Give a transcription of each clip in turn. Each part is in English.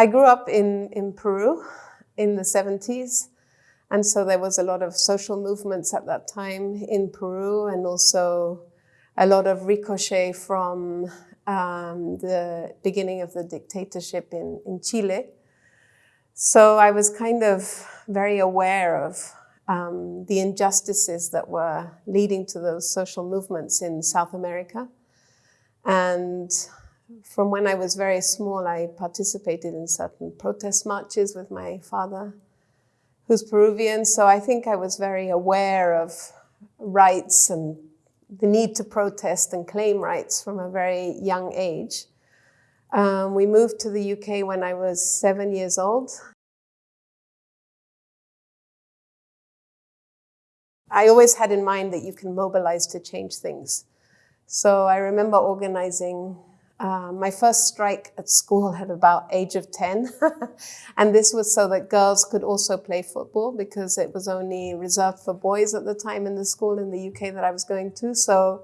I grew up in, in Peru in the 70s. And so there was a lot of social movements at that time in Peru and also a lot of ricochet from um, the beginning of the dictatorship in, in Chile. So I was kind of very aware of um, the injustices that were leading to those social movements in South America. And from when I was very small, I participated in certain protest marches with my father, who's Peruvian. So I think I was very aware of rights and the need to protest and claim rights from a very young age. Um, we moved to the UK when I was seven years old. I always had in mind that you can mobilize to change things. So I remember organizing uh, my first strike at school at about age of 10. and this was so that girls could also play football because it was only reserved for boys at the time in the school in the UK that I was going to. So,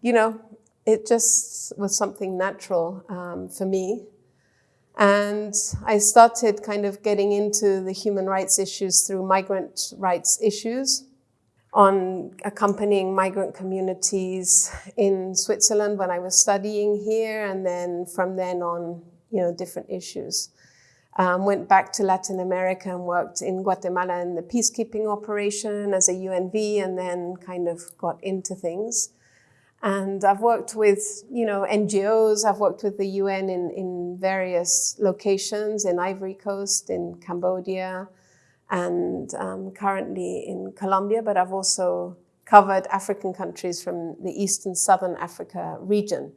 you know, it just was something natural um, for me. And I started kind of getting into the human rights issues through migrant rights issues on accompanying migrant communities in Switzerland when I was studying here, and then from then on, you know, different issues. Um, went back to Latin America and worked in Guatemala in the peacekeeping operation as a UNV, and then kind of got into things. And I've worked with, you know, NGOs. I've worked with the UN in, in various locations in Ivory Coast, in Cambodia, and um, currently in Colombia, but I've also covered African countries from the East and Southern Africa region.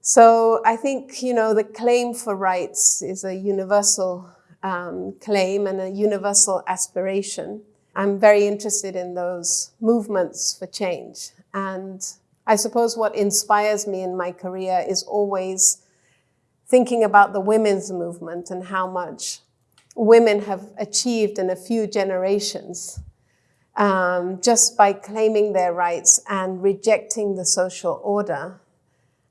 So I think, you know, the claim for rights is a universal um, claim and a universal aspiration. I'm very interested in those movements for change. And I suppose what inspires me in my career is always thinking about the women's movement and how much women have achieved in a few generations um, just by claiming their rights and rejecting the social order.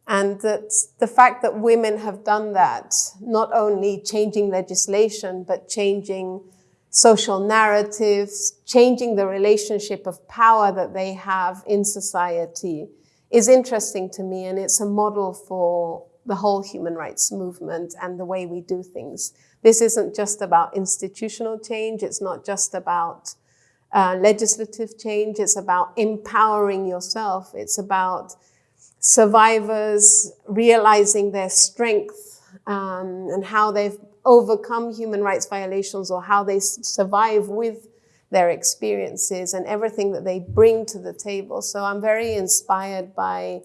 And that the fact that women have done that, not only changing legislation, but changing social narratives, changing the relationship of power that they have in society is interesting to me. And it's a model for the whole human rights movement and the way we do things. This isn't just about institutional change. It's not just about uh, legislative change. It's about empowering yourself. It's about survivors realizing their strength um, and how they've overcome human rights violations or how they survive with their experiences and everything that they bring to the table. So I'm very inspired by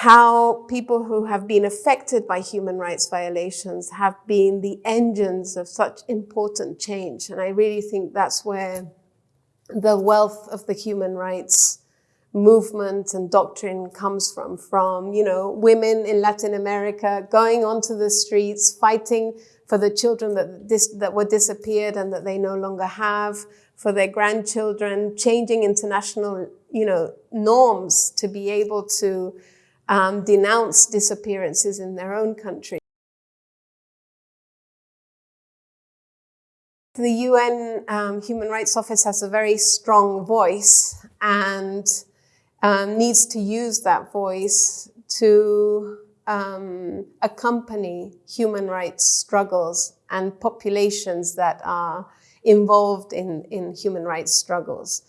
how people who have been affected by human rights violations have been the engines of such important change. And I really think that's where the wealth of the human rights movement and doctrine comes from, from, you know, women in Latin America going onto the streets, fighting for the children that, dis that were disappeared and that they no longer have, for their grandchildren, changing international, you know, norms to be able to um, denounce disappearances in their own country. The UN um, Human Rights Office has a very strong voice and um, needs to use that voice to um, accompany human rights struggles and populations that are involved in, in human rights struggles.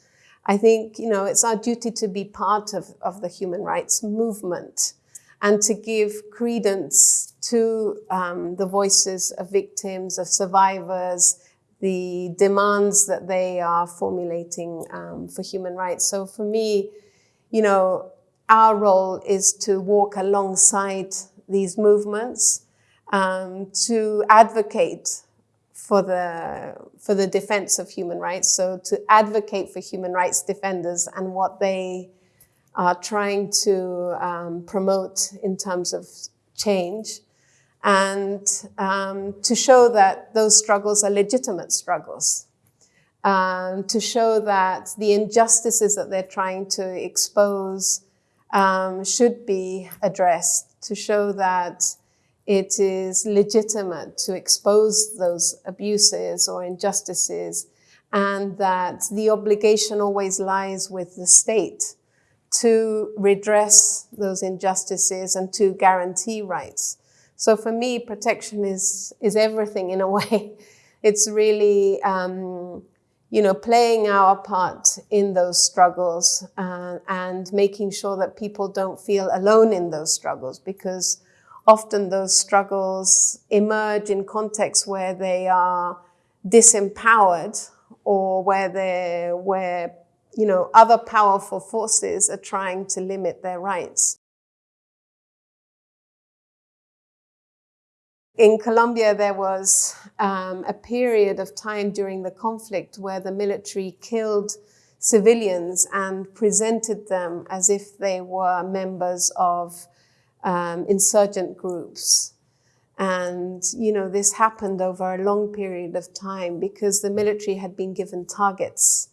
I think, you know, it's our duty to be part of, of the human rights movement and to give credence to um, the voices of victims, of survivors, the demands that they are formulating um, for human rights. So for me, you know, our role is to walk alongside these movements, um, to advocate for the, for the defense of human rights. So to advocate for human rights defenders and what they are trying to um, promote in terms of change and um, to show that those struggles are legitimate struggles. Um, to show that the injustices that they're trying to expose um, should be addressed, to show that it is legitimate to expose those abuses or injustices and that the obligation always lies with the state to redress those injustices and to guarantee rights. So for me, protection is, is everything in a way. It's really, um, you know, playing our part in those struggles uh, and making sure that people don't feel alone in those struggles because often those struggles emerge in contexts where they are disempowered or where they where you know other powerful forces are trying to limit their rights. In Colombia, there was um, a period of time during the conflict where the military killed civilians and presented them as if they were members of um, insurgent groups. And, you know, this happened over a long period of time because the military had been given targets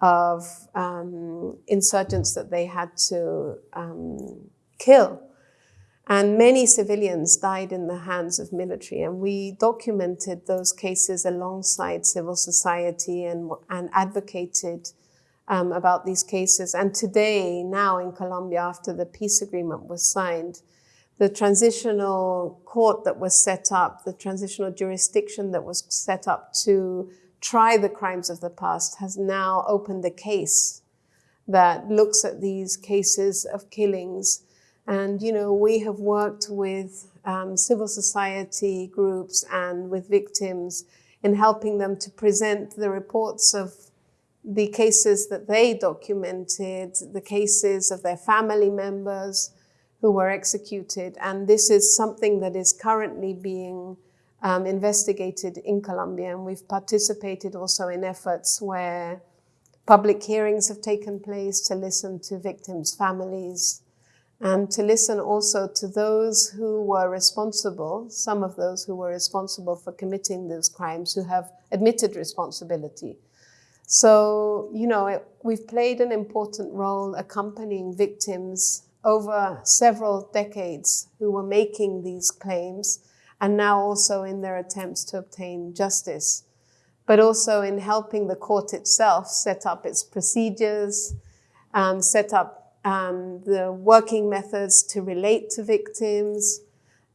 of um, insurgents that they had to um, kill. And many civilians died in the hands of military. And we documented those cases alongside civil society and, and advocated um, about these cases. And today, now in Colombia, after the peace agreement was signed, the transitional court that was set up, the transitional jurisdiction that was set up to try the crimes of the past has now opened a case that looks at these cases of killings. And, you know, we have worked with um, civil society groups and with victims in helping them to present the reports of the cases that they documented, the cases of their family members who were executed. And this is something that is currently being um, investigated in Colombia. And we've participated also in efforts where public hearings have taken place to listen to victims' families and to listen also to those who were responsible, some of those who were responsible for committing those crimes, who have admitted responsibility. So, you know, it, we've played an important role accompanying victims over several decades who were making these claims and now also in their attempts to obtain justice, but also in helping the court itself set up its procedures, um, set up um, the working methods to relate to victims,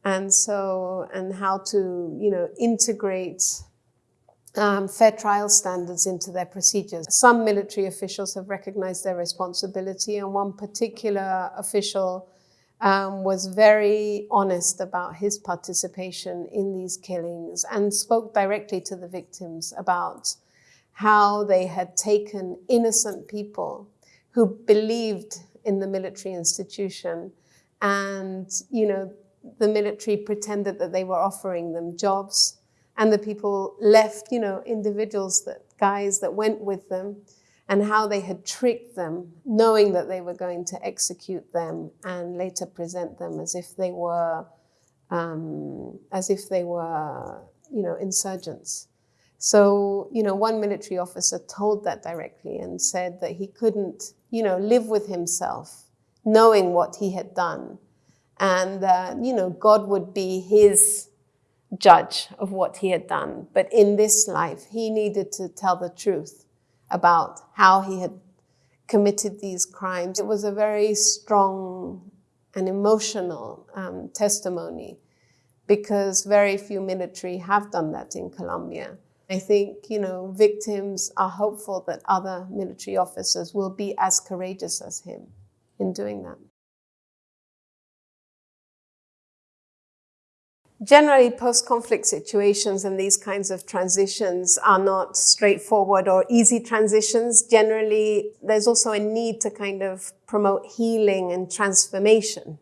and so, and how to, you know, integrate um, fair trial standards into their procedures. Some military officials have recognized their responsibility and one particular official um, was very honest about his participation in these killings and spoke directly to the victims about how they had taken innocent people who believed in the military institution and, you know, the military pretended that they were offering them jobs and the people left, you know, individuals that guys that went with them and how they had tricked them, knowing that they were going to execute them and later present them as if they were, um, as if they were, you know, insurgents. So, you know, one military officer told that directly and said that he couldn't, you know, live with himself, knowing what he had done, and uh, you know, God would be his judge of what he had done. But in this life, he needed to tell the truth about how he had committed these crimes. It was a very strong and emotional um, testimony because very few military have done that in Colombia. I think, you know, victims are hopeful that other military officers will be as courageous as him in doing that. Generally, post-conflict situations and these kinds of transitions are not straightforward or easy transitions. Generally, there's also a need to kind of promote healing and transformation.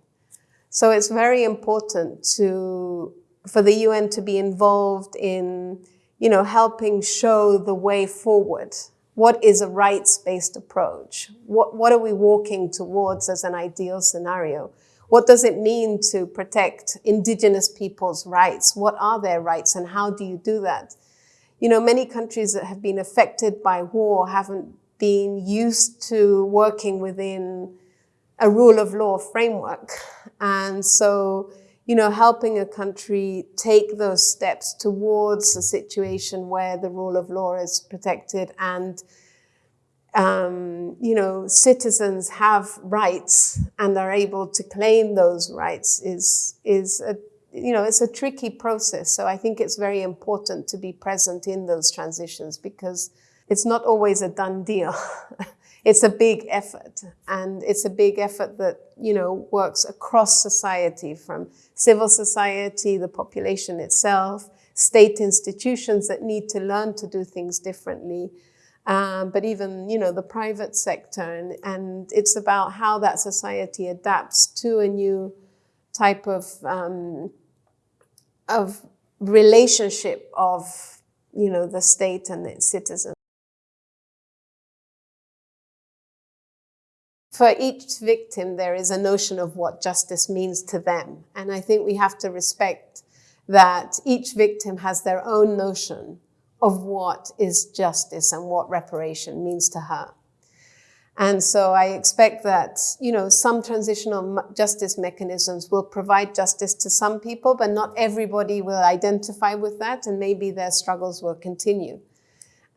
So it's very important to, for the UN to be involved in, you know, helping show the way forward. What is a rights-based approach? What, what are we walking towards as an ideal scenario? What does it mean to protect indigenous people's rights? What are their rights and how do you do that? You know, many countries that have been affected by war haven't been used to working within a rule of law framework. And so, you know, helping a country take those steps towards a situation where the rule of law is protected and, um, you know, citizens have rights and are able to claim those rights is, is a, you know, it's a tricky process. So I think it's very important to be present in those transitions because it's not always a done deal. it's a big effort and it's a big effort that, you know, works across society from civil society, the population itself, state institutions that need to learn to do things differently. Um, but even, you know, the private sector and, and it's about how that society adapts to a new type of, um, of relationship of, you know, the state and its citizens. for each victim, there is a notion of what justice means to them. And I think we have to respect that each victim has their own notion of what is justice and what reparation means to her. And so I expect that, you know, some transitional justice mechanisms will provide justice to some people, but not everybody will identify with that and maybe their struggles will continue.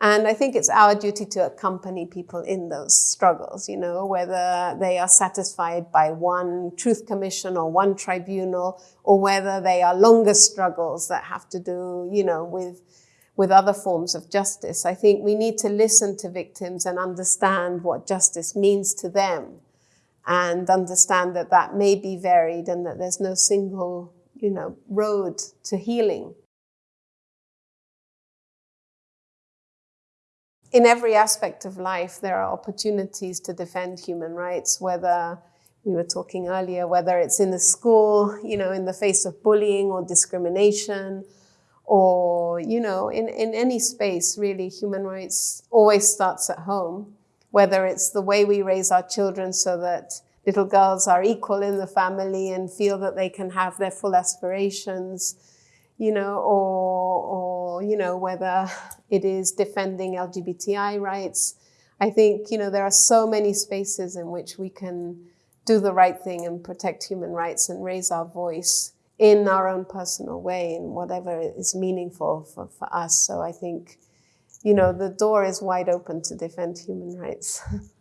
And I think it's our duty to accompany people in those struggles, you know, whether they are satisfied by one truth commission or one tribunal, or whether they are longer struggles that have to do, you know, with, with other forms of justice. I think we need to listen to victims and understand what justice means to them and understand that that may be varied and that there's no single, you know, road to healing. in every aspect of life, there are opportunities to defend human rights, whether we were talking earlier, whether it's in the school, you know, in the face of bullying or discrimination, or, you know, in, in any space, really, human rights always starts at home, whether it's the way we raise our children so that little girls are equal in the family and feel that they can have their full aspirations, you know, or, or, you know, whether it is defending LGBTI rights. I think, you know, there are so many spaces in which we can do the right thing and protect human rights and raise our voice in our own personal way in whatever is meaningful for, for us. So I think, you know, the door is wide open to defend human rights.